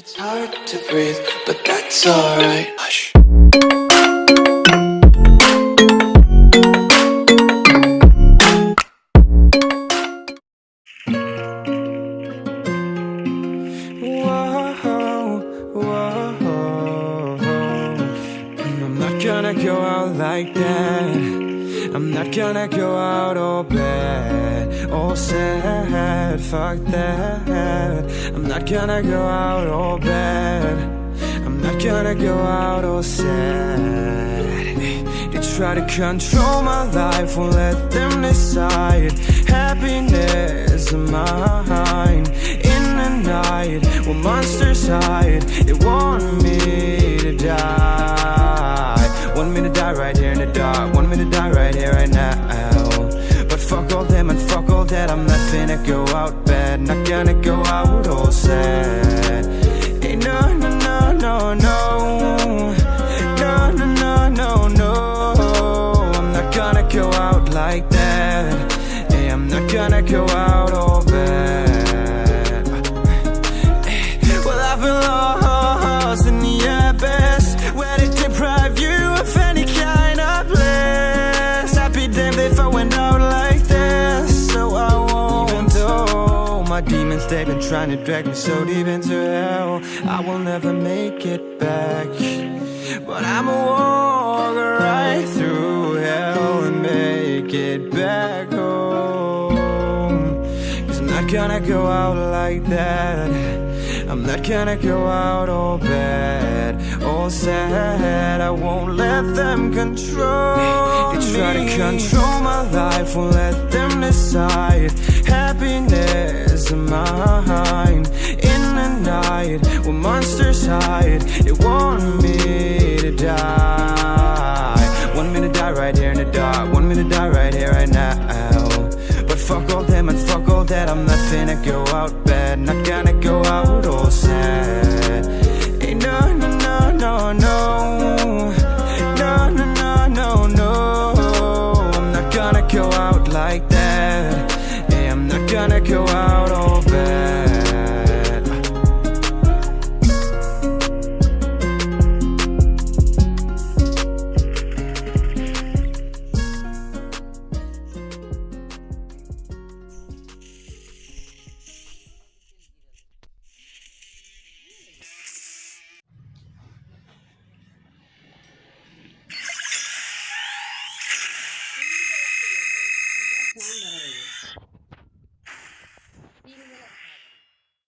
It's hard to breathe, but that's alright. Hush. Gonna go out like that. I'm not gonna go out all bad, all sad. Fuck that. I'm not gonna go out all bad. I'm not gonna go out all sad. They try to control my life, won't let them decide. Happiness of mine in the night when monsters hide. They want me to die. Die right here in the dark. Want me to die right here, right now. But fuck all them and fuck all that. I'm not finna go out bad. Not gonna go out all sad. Hey, no, no, no, no, no. No, no, no, no, no. I'm not gonna go out like that. Hey, I'm not gonna go out all bad. My demons, they've been trying to drag me so deep into hell. I will never make it back But I'ma walk right through hell And make it back home. Cause I'm not gonna go out like that. I'm not gonna go out all bad, all sad. I won't let them control They try to control my life, won't let them decide. Happiness tired. They want me to die. Want me to die right here in the dark. Want me to die right here, right now. But fuck all them and fuck all that. I'm not finna go out bad. Not gonna go out all sad. Hey, no, no, no, no, no. No, no, no, no, no. I'm not gonna go out like that. Hey, I'm not gonna go out